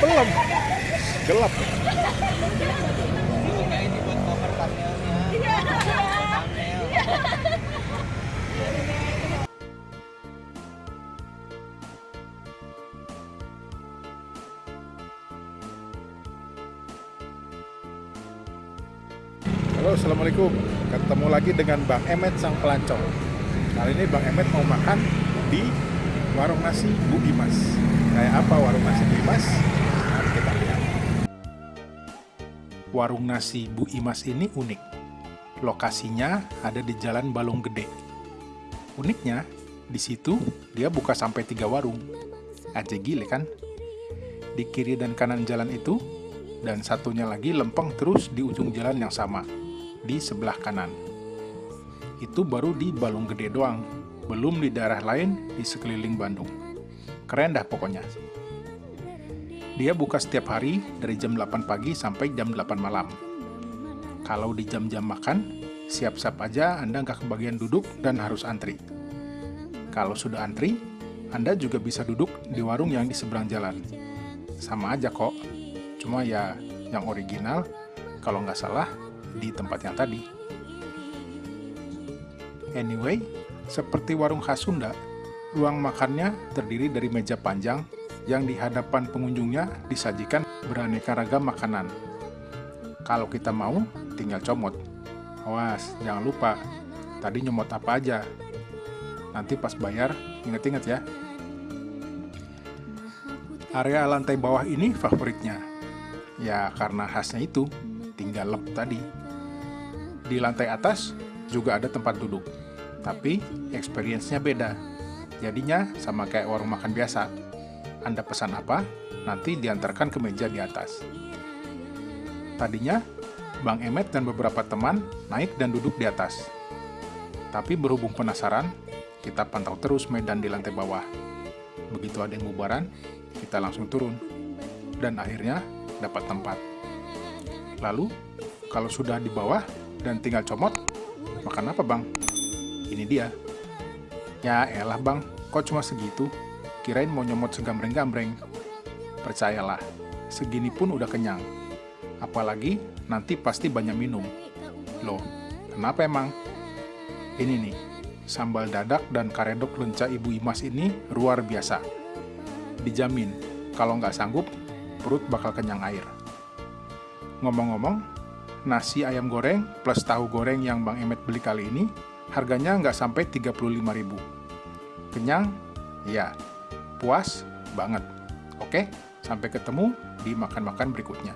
belum gelap. Halo assalamualaikum. Ketemu lagi dengan Bang Emet sang pelancong. Kali ini Bang Emet mau makan di warung nasi Bu Imas kayak apa warung nasi Bu Imas mari kita lihat. Warung nasi Bu Imas ini unik. Lokasinya ada di Jalan Balong Gede. Uniknya di situ dia buka sampai tiga warung. Aja gile kan? Di kiri dan kanan jalan itu dan satunya lagi lempeng terus di ujung jalan yang sama di sebelah kanan. Itu baru di Balong Gede doang, belum di daerah lain di sekeliling Bandung. Keren dah pokoknya. Dia buka setiap hari dari jam 8 pagi sampai jam 8 malam. Kalau di jam-jam makan, siap-siap aja Anda nggak kebagian duduk dan harus antri. Kalau sudah antri, Anda juga bisa duduk di warung yang di seberang jalan. Sama aja kok, cuma ya yang original, kalau nggak salah, di tempat yang tadi. Anyway, seperti warung khas Sunda, ruang makannya terdiri dari meja panjang yang di hadapan pengunjungnya disajikan beraneka ragam makanan. Kalau kita mau, tinggal comot. Awas, jangan lupa, tadi nyomot apa aja. Nanti pas bayar, inget-inget ya. Area lantai bawah ini favoritnya. Ya, karena khasnya itu, tinggal lep tadi. Di lantai atas juga ada tempat duduk, tapi experience-nya beda. Jadinya sama kayak warung makan biasa. Anda pesan apa, nanti diantarkan ke meja di atas. Tadinya, Bang Emet dan beberapa teman naik dan duduk di atas. Tapi berhubung penasaran, kita pantau terus medan di lantai bawah. Begitu ada yang bubaran, kita langsung turun. Dan akhirnya dapat tempat. Lalu, kalau sudah di bawah dan tinggal comot, makan apa bang? Ini dia. Ya elah bang, kok cuma segitu? Kirain mau nyomot segambreng-gambreng. Percayalah, segini pun udah kenyang. Apalagi nanti pasti banyak minum. Loh, kenapa emang? Ini nih, sambal dadak dan karedok lenca Ibu Imas ini luar biasa. Dijamin, kalau nggak sanggup, perut bakal kenyang air. Ngomong-ngomong, nasi ayam goreng plus tahu goreng yang Bang Emet beli kali ini harganya nggak sampai 35.000. Kenyang? Ya. Puas? Banget. Oke, sampai ketemu di makan-makan berikutnya.